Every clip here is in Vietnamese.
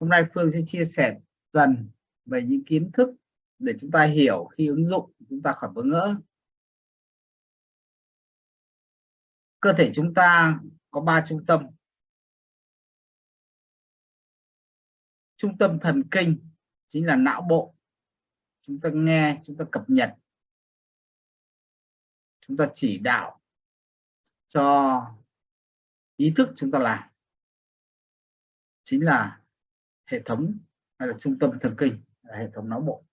hôm nay Phương sẽ chia sẻ dần về những kiến thức để chúng ta hiểu khi ứng dụng, chúng ta khỏi bỡ ngỡ. Cơ thể chúng ta có ba trung tâm. Trung tâm thần kinh chính là não bộ. Chúng ta nghe, chúng ta cập nhật. Chúng ta chỉ đạo cho ý thức chúng ta làm. Chính là hệ thống hay là trung tâm thần kinh, là hệ thống não bộ.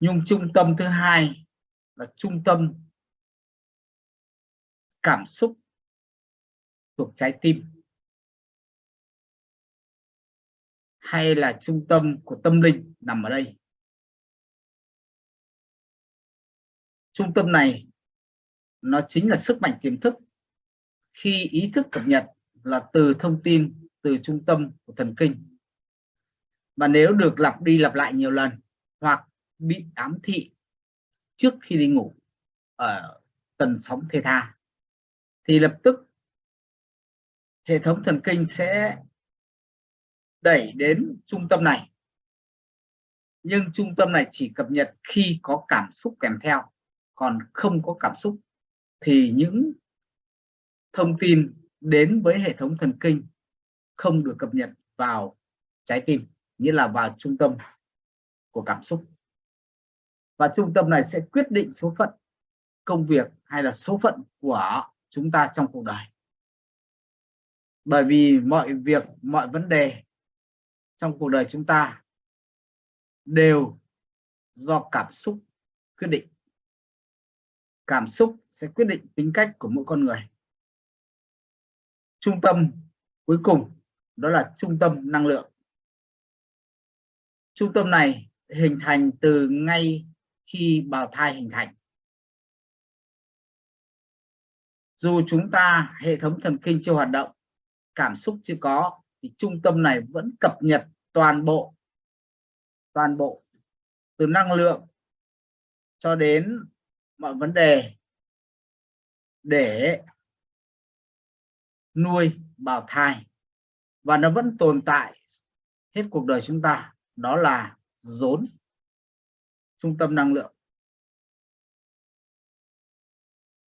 Nhưng trung tâm thứ hai là trung tâm cảm xúc thuộc trái tim, hay là trung tâm của tâm linh nằm ở đây. Trung tâm này, nó chính là sức mạnh tiềm thức. Khi ý thức cập nhật là từ thông tin, từ trung tâm của thần kinh và nếu được lặp đi lặp lại nhiều lần hoặc bị ám thị trước khi đi ngủ ở tần sóng theta tha thì lập tức hệ thống thần kinh sẽ đẩy đến trung tâm này. Nhưng trung tâm này chỉ cập nhật khi có cảm xúc kèm theo, còn không có cảm xúc thì những thông tin đến với hệ thống thần kinh không được cập nhật vào trái tim nghĩa là vào trung tâm của cảm xúc. Và trung tâm này sẽ quyết định số phận công việc hay là số phận của chúng ta trong cuộc đời. Bởi vì mọi việc, mọi vấn đề trong cuộc đời chúng ta đều do cảm xúc quyết định. Cảm xúc sẽ quyết định tính cách của mỗi con người. Trung tâm cuối cùng đó là trung tâm năng lượng trung tâm này hình thành từ ngay khi bào thai hình thành. Dù chúng ta hệ thống thần kinh chưa hoạt động, cảm xúc chưa có, thì trung tâm này vẫn cập nhật toàn bộ toàn bộ từ năng lượng cho đến mọi vấn đề để nuôi, bào thai. Và nó vẫn tồn tại hết cuộc đời chúng ta đó là rốn trung tâm năng lượng.